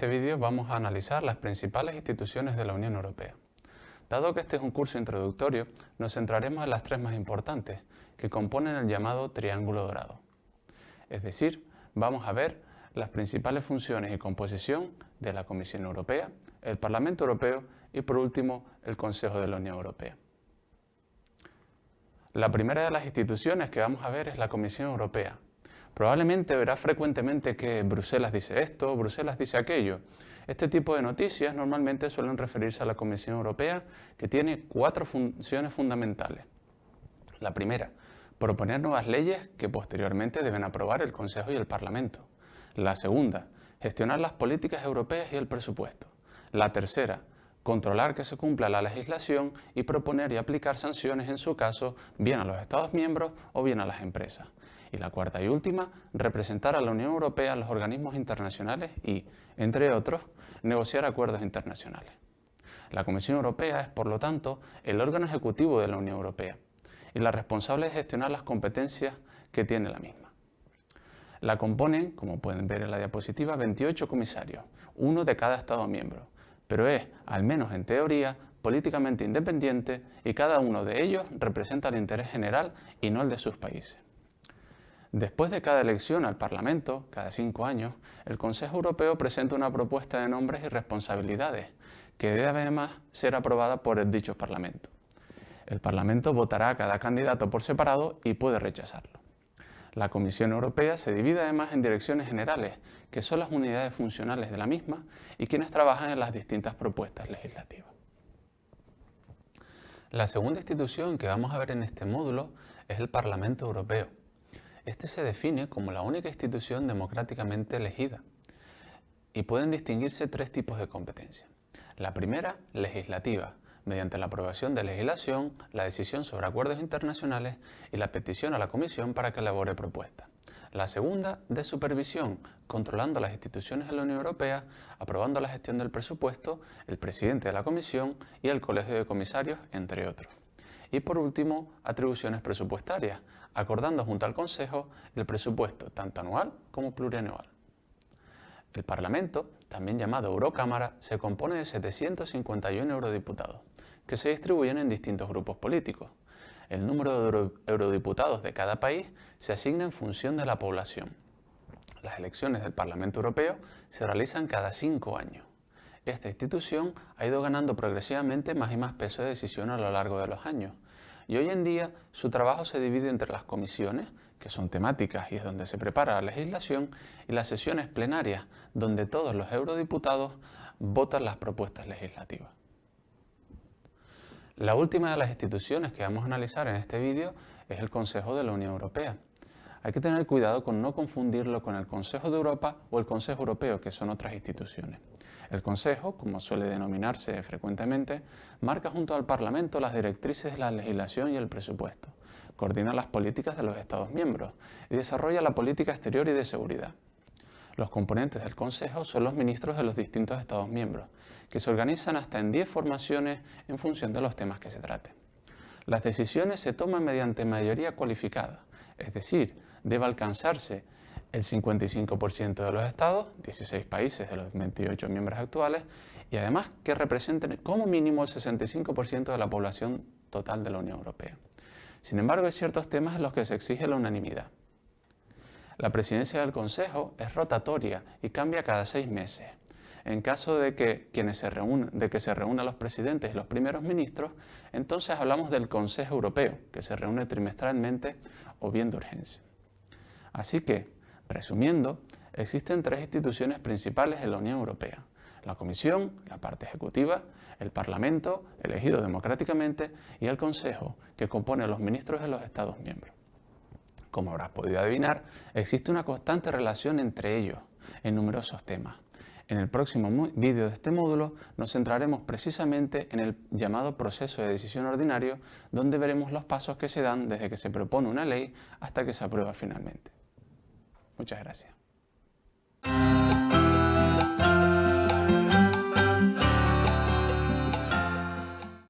este vídeo vamos a analizar las principales instituciones de la Unión Europea. Dado que este es un curso introductorio, nos centraremos en las tres más importantes, que componen el llamado Triángulo Dorado. Es decir, vamos a ver las principales funciones y composición de la Comisión Europea, el Parlamento Europeo y por último el Consejo de la Unión Europea. La primera de las instituciones que vamos a ver es la Comisión Europea, Probablemente verá frecuentemente que Bruselas dice esto, Bruselas dice aquello. Este tipo de noticias normalmente suelen referirse a la Comisión Europea, que tiene cuatro funciones fundamentales. La primera, proponer nuevas leyes que posteriormente deben aprobar el Consejo y el Parlamento. La segunda, gestionar las políticas europeas y el presupuesto. La tercera, controlar que se cumpla la legislación y proponer y aplicar sanciones en su caso bien a los Estados miembros o bien a las empresas. Y la cuarta y última, representar a la Unión Europea en los organismos internacionales y, entre otros, negociar acuerdos internacionales. La Comisión Europea es, por lo tanto, el órgano ejecutivo de la Unión Europea y la responsable de gestionar las competencias que tiene la misma. La componen, como pueden ver en la diapositiva, 28 comisarios, uno de cada Estado miembro, pero es, al menos en teoría, políticamente independiente y cada uno de ellos representa el interés general y no el de sus países. Después de cada elección al Parlamento, cada cinco años, el Consejo Europeo presenta una propuesta de nombres y responsabilidades, que debe además ser aprobada por el dicho Parlamento. El Parlamento votará a cada candidato por separado y puede rechazarlo. La Comisión Europea se divide además en direcciones generales, que son las unidades funcionales de la misma y quienes trabajan en las distintas propuestas legislativas. La segunda institución que vamos a ver en este módulo es el Parlamento Europeo. Este se define como la única institución democráticamente elegida y pueden distinguirse tres tipos de competencia. La primera, legislativa, mediante la aprobación de legislación, la decisión sobre acuerdos internacionales y la petición a la Comisión para que elabore propuestas. La segunda, de supervisión, controlando las instituciones de la Unión Europea, aprobando la gestión del presupuesto, el presidente de la Comisión y el Colegio de Comisarios, entre otros. Y por último, atribuciones presupuestarias, acordando junto al Consejo el presupuesto tanto anual como plurianual. El Parlamento, también llamado Eurocámara, se compone de 751 eurodiputados, que se distribuyen en distintos grupos políticos. El número de eurodiputados de cada país se asigna en función de la población. Las elecciones del Parlamento Europeo se realizan cada cinco años. Esta institución ha ido ganando progresivamente más y más peso de decisión a lo largo de los años, y hoy en día su trabajo se divide entre las comisiones, que son temáticas y es donde se prepara la legislación, y las sesiones plenarias, donde todos los eurodiputados votan las propuestas legislativas. La última de las instituciones que vamos a analizar en este vídeo es el Consejo de la Unión Europea. Hay que tener cuidado con no confundirlo con el Consejo de Europa o el Consejo Europeo, que son otras instituciones. El Consejo, como suele denominarse frecuentemente, marca junto al Parlamento las directrices de la legislación y el presupuesto, coordina las políticas de los Estados miembros y desarrolla la política exterior y de seguridad. Los componentes del Consejo son los ministros de los distintos Estados miembros, que se organizan hasta en 10 formaciones en función de los temas que se traten. Las decisiones se toman mediante mayoría cualificada, es decir, debe alcanzarse el 55% de los estados, 16 países de los 28 miembros actuales, y además que representen como mínimo el 65% de la población total de la Unión Europea. Sin embargo, hay ciertos temas en los que se exige la unanimidad. La presidencia del Consejo es rotatoria y cambia cada seis meses. En caso de que, quienes se reúnan, de que se reúnan los presidentes y los primeros ministros, entonces hablamos del Consejo Europeo, que se reúne trimestralmente o bien de urgencia. Así que, Resumiendo, existen tres instituciones principales en la Unión Europea. La Comisión, la parte ejecutiva, el Parlamento, elegido democráticamente, y el Consejo, que compone a los ministros de los Estados miembros. Como habrás podido adivinar, existe una constante relación entre ellos en numerosos temas. En el próximo vídeo de este módulo nos centraremos precisamente en el llamado proceso de decisión ordinario, donde veremos los pasos que se dan desde que se propone una ley hasta que se aprueba finalmente. Muchas gracias.